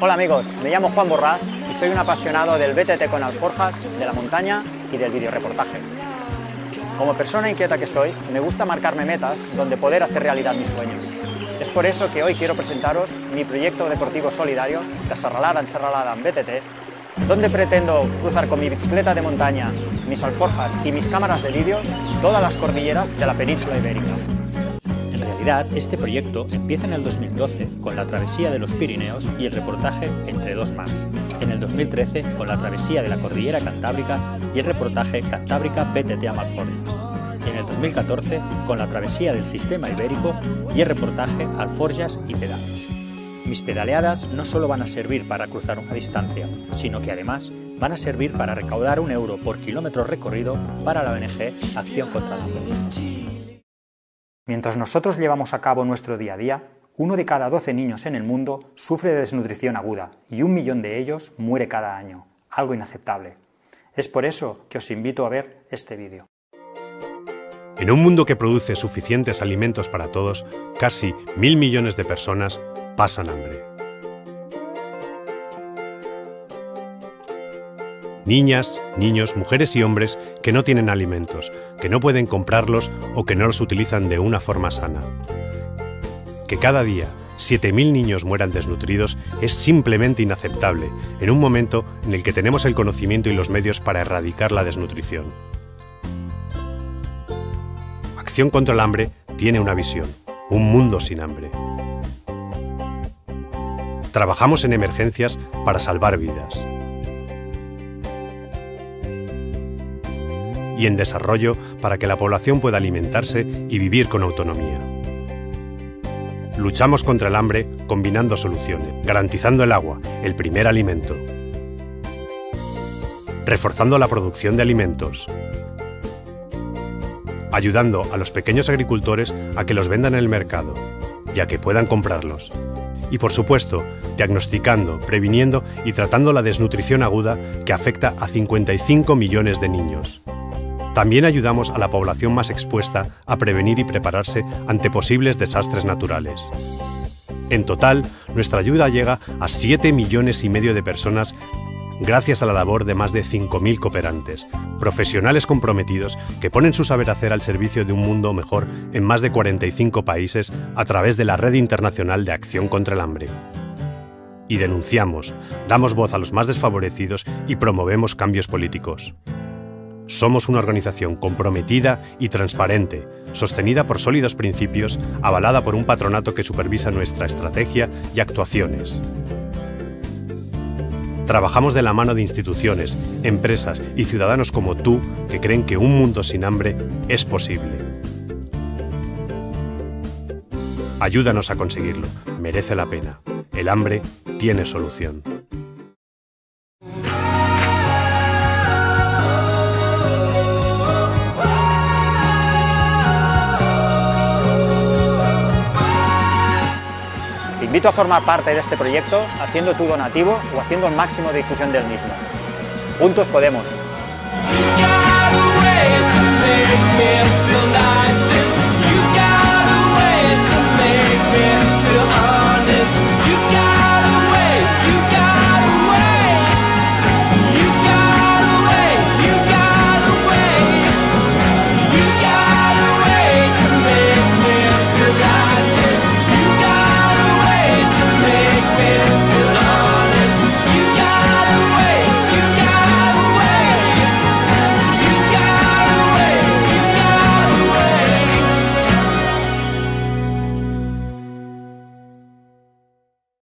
Hola amigos, me llamo Juan Borrás y soy un apasionado del BTT con alforjas, de la montaña y del videoreportaje. Como persona inquieta que soy, me gusta marcarme metas donde poder hacer realidad mis sueños. Es por eso que hoy quiero presentaros mi proyecto deportivo solidario, la Serralada en en BTT, donde pretendo cruzar con mi bicicleta de montaña, mis alforjas y mis cámaras de vídeo todas las cordilleras de la península ibérica. Realidad, este proyecto empieza en el 2012 con la travesía de los Pirineos y el reportaje Entre dos más. En el 2013 con la travesía de la cordillera cantábrica y el reportaje Cantábrica BTT Amalforjas en el 2014 con la travesía del sistema ibérico y el reportaje Alforjas y Pedales. Mis pedaleadas no solo van a servir para cruzar una distancia, sino que además van a servir para recaudar un euro por kilómetro recorrido para la ONG Acción contra la Hambre. Mientras nosotros llevamos a cabo nuestro día a día, uno de cada 12 niños en el mundo sufre de desnutrición aguda y un millón de ellos muere cada año, algo inaceptable. Es por eso que os invito a ver este vídeo. En un mundo que produce suficientes alimentos para todos, casi mil millones de personas pasan hambre. Niñas, niños, mujeres y hombres que no tienen alimentos, que no pueden comprarlos o que no los utilizan de una forma sana. Que cada día 7.000 niños mueran desnutridos es simplemente inaceptable en un momento en el que tenemos el conocimiento y los medios para erradicar la desnutrición. Acción contra el hambre tiene una visión, un mundo sin hambre. Trabajamos en emergencias para salvar vidas. Y en desarrollo para que la población pueda alimentarse y vivir con autonomía. Luchamos contra el hambre combinando soluciones, garantizando el agua, el primer alimento, reforzando la producción de alimentos, ayudando a los pequeños agricultores a que los vendan en el mercado, ya que puedan comprarlos. Y por supuesto, diagnosticando, previniendo y tratando la desnutrición aguda que afecta a 55 millones de niños. También ayudamos a la población más expuesta a prevenir y prepararse ante posibles desastres naturales. En total, nuestra ayuda llega a 7 millones y medio de personas gracias a la labor de más de 5.000 cooperantes, profesionales comprometidos que ponen su saber hacer al servicio de un mundo mejor en más de 45 países a través de la Red Internacional de Acción contra el Hambre. Y denunciamos, damos voz a los más desfavorecidos y promovemos cambios políticos. Somos una organización comprometida y transparente, sostenida por sólidos principios, avalada por un patronato que supervisa nuestra estrategia y actuaciones. Trabajamos de la mano de instituciones, empresas y ciudadanos como tú que creen que un mundo sin hambre es posible. Ayúdanos a conseguirlo, merece la pena. El hambre tiene solución. Invito a formar parte de este proyecto haciendo tu donativo o haciendo el máximo de difusión del mismo. Juntos podemos.